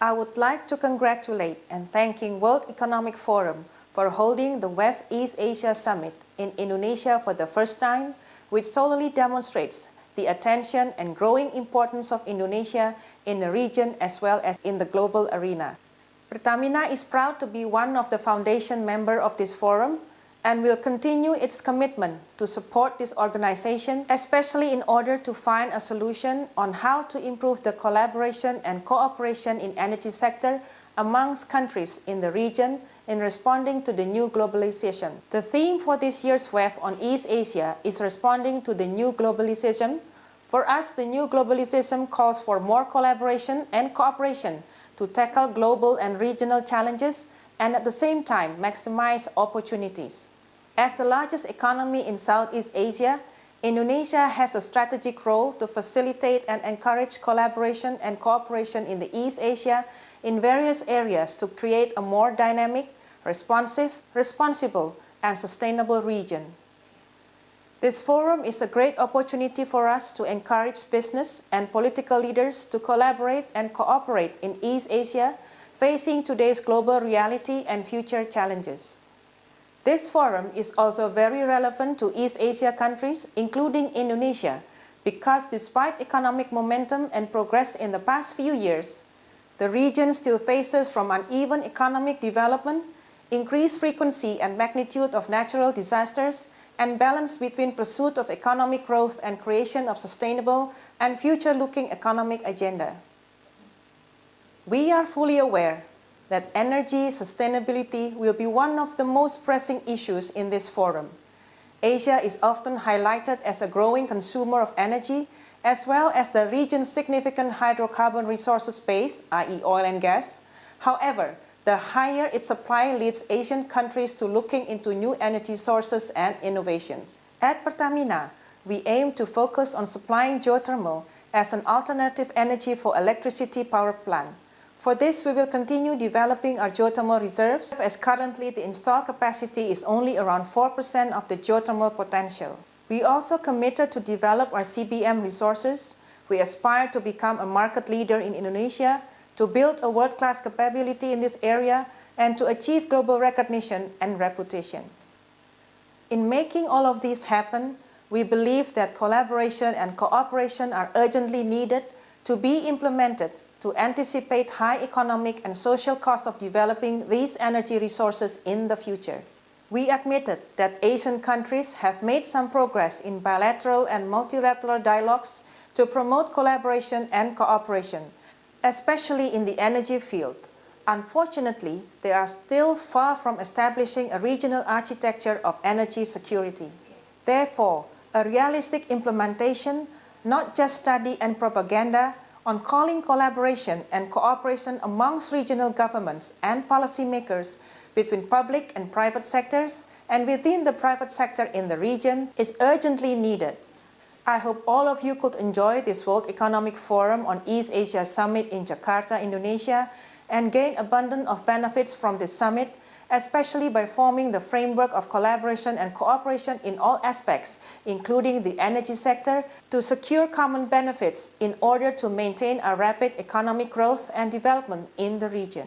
I would like to congratulate and thanking World Economic Forum for holding the WEF East Asia Summit in Indonesia for the first time, which solely demonstrates the attention and growing importance of Indonesia in the region as well as in the global arena. Pertamina is proud to be one of the foundation member of this forum and will continue its commitment to support this organization, especially in order to find a solution on how to improve the collaboration and cooperation in energy sector amongst countries in the region in responding to the new globalization. The theme for this year's WEF on East Asia is responding to the new globalization. For us, the new globalization calls for more collaboration and cooperation to tackle global and regional challenges and at the same time maximize opportunities. As the largest economy in Southeast Asia, Indonesia has a strategic role to facilitate and encourage collaboration and cooperation in the East Asia in various areas to create a more dynamic, responsive, responsible, and sustainable region. This forum is a great opportunity for us to encourage business and political leaders to collaborate and cooperate in East Asia, facing today's global reality and future challenges. This forum is also very relevant to East Asia countries, including Indonesia, because despite economic momentum and progress in the past few years, the region still faces from uneven economic development, increased frequency and magnitude of natural disasters, and balance between pursuit of economic growth and creation of sustainable and future-looking economic agenda. We are fully aware that energy sustainability will be one of the most pressing issues in this forum. Asia is often highlighted as a growing consumer of energy, as well as the region's significant hydrocarbon resources base, i.e. oil and gas. However, the higher its supply leads Asian countries to looking into new energy sources and innovations. At Pertamina, we aim to focus on supplying geothermal as an alternative energy for electricity power plant. For this, we will continue developing our geothermal reserves as currently the installed capacity is only around 4% of the geothermal potential. We also committed to develop our CBM resources. We aspire to become a market leader in Indonesia, to build a world-class capability in this area, and to achieve global recognition and reputation. In making all of this happen, we believe that collaboration and cooperation are urgently needed to be implemented to anticipate high economic and social costs of developing these energy resources in the future. We admitted that Asian countries have made some progress in bilateral and multilateral dialogues to promote collaboration and cooperation, especially in the energy field. Unfortunately, they are still far from establishing a regional architecture of energy security. Therefore, a realistic implementation, not just study and propaganda, on calling collaboration and cooperation amongst regional governments and policymakers between public and private sectors and within the private sector in the region is urgently needed. I hope all of you could enjoy this World Economic Forum on East Asia Summit in Jakarta, Indonesia and gain abundant of benefits from this summit especially by forming the framework of collaboration and cooperation in all aspects, including the energy sector, to secure common benefits in order to maintain a rapid economic growth and development in the region.